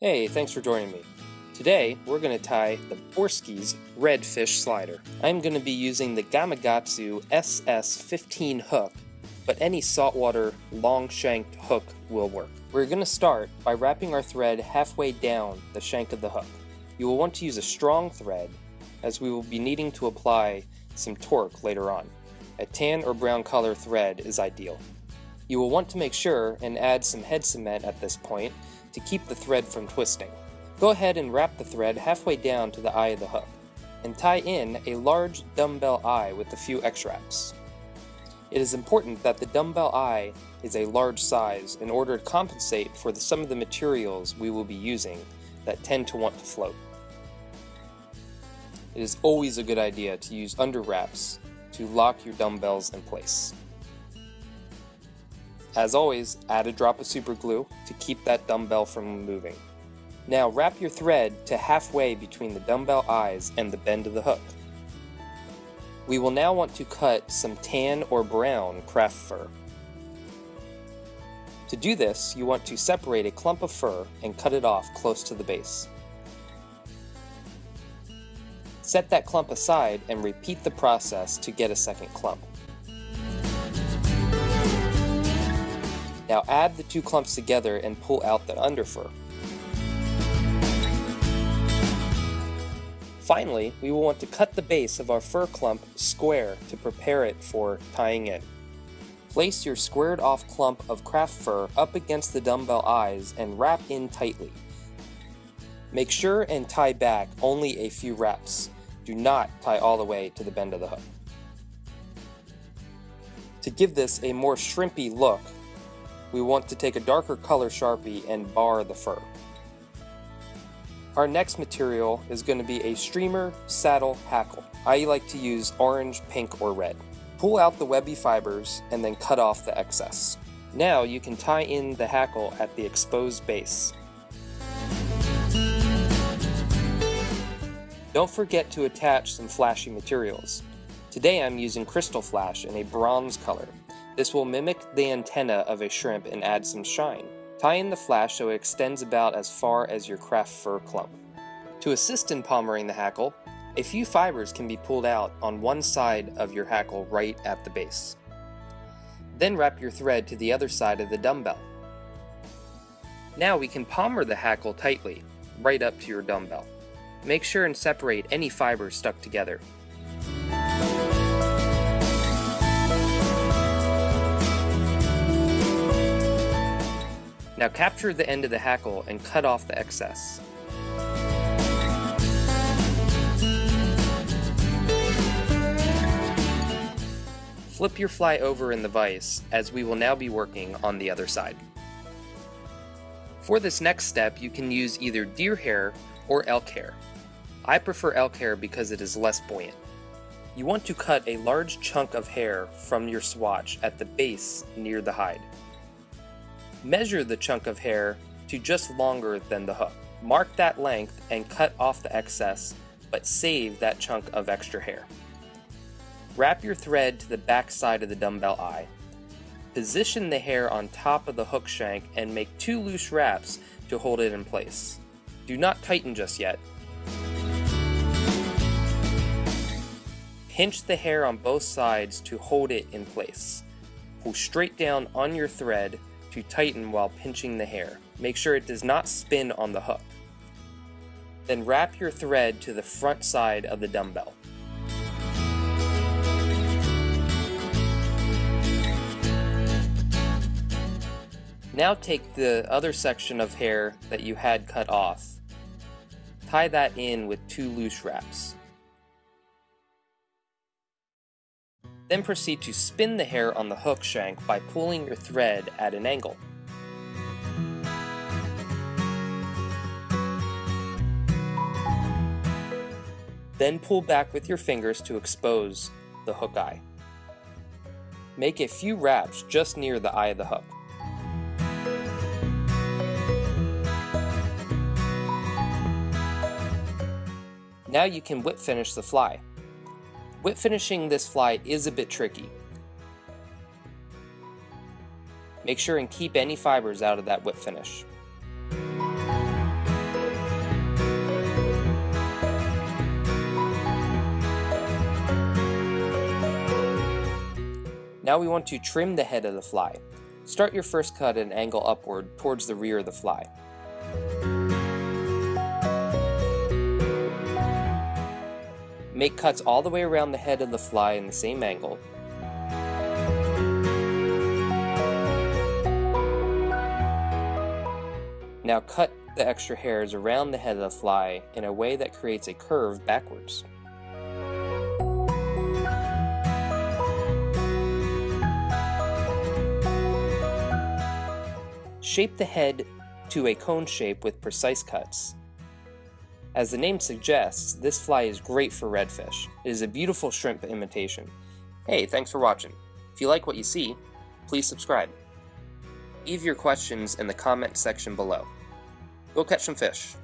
Hey, thanks for joining me. Today, we're going to tie the Borski's Redfish Slider. I'm going to be using the Gamakatsu SS15 hook, but any saltwater long-shanked hook will work. We're going to start by wrapping our thread halfway down the shank of the hook. You will want to use a strong thread, as we will be needing to apply some torque later on. A tan or brown color thread is ideal. You will want to make sure and add some head cement at this point to keep the thread from twisting. Go ahead and wrap the thread halfway down to the eye of the hook, and tie in a large dumbbell eye with a few X-wraps. It is important that the dumbbell eye is a large size in order to compensate for the, some of the materials we will be using that tend to want to float. It is always a good idea to use under wraps to lock your dumbbells in place. As always, add a drop of super glue to keep that dumbbell from moving. Now wrap your thread to halfway between the dumbbell eyes and the bend of the hook. We will now want to cut some tan or brown craft fur. To do this, you want to separate a clump of fur and cut it off close to the base. Set that clump aside and repeat the process to get a second clump. Now add the two clumps together and pull out the underfur. Finally, we will want to cut the base of our fur clump square to prepare it for tying in. Place your squared off clump of craft fur up against the dumbbell eyes and wrap in tightly. Make sure and tie back only a few wraps. Do not tie all the way to the bend of the hook. To give this a more shrimpy look, we want to take a darker color Sharpie and bar the fur. Our next material is going to be a streamer saddle hackle. I like to use orange, pink, or red. Pull out the webby fibers and then cut off the excess. Now you can tie in the hackle at the exposed base. Don't forget to attach some flashy materials. Today I'm using crystal flash in a bronze color. This will mimic the antenna of a shrimp and add some shine. Tie in the flash so it extends about as far as your craft fur clump. To assist in palmering the hackle, a few fibers can be pulled out on one side of your hackle right at the base. Then wrap your thread to the other side of the dumbbell. Now we can palmer the hackle tightly, right up to your dumbbell. Make sure and separate any fibers stuck together. Now capture the end of the hackle and cut off the excess. Flip your fly over in the vise, as we will now be working on the other side. For this next step, you can use either deer hair or elk hair. I prefer elk hair because it is less buoyant. You want to cut a large chunk of hair from your swatch at the base near the hide. Measure the chunk of hair to just longer than the hook. Mark that length and cut off the excess, but save that chunk of extra hair. Wrap your thread to the back side of the dumbbell eye. Position the hair on top of the hook shank and make two loose wraps to hold it in place. Do not tighten just yet. Pinch the hair on both sides to hold it in place. Pull straight down on your thread to tighten while pinching the hair. Make sure it does not spin on the hook. Then wrap your thread to the front side of the dumbbell. Now take the other section of hair that you had cut off. Tie that in with two loose wraps. Then proceed to spin the hair on the hook shank by pulling your thread at an angle. Then pull back with your fingers to expose the hook eye. Make a few wraps just near the eye of the hook. Now you can whip finish the fly. Whip finishing this fly is a bit tricky. Make sure and keep any fibers out of that whip finish. Now we want to trim the head of the fly. Start your first cut at an angle upward towards the rear of the fly. Make cuts all the way around the head of the fly in the same angle. Now cut the extra hairs around the head of the fly in a way that creates a curve backwards. Shape the head to a cone shape with precise cuts. As the name suggests, this fly is great for redfish. It is a beautiful shrimp imitation. Hey, thanks for watching. If you like what you see, please subscribe. Leave your questions in the comment section below. Go catch some fish.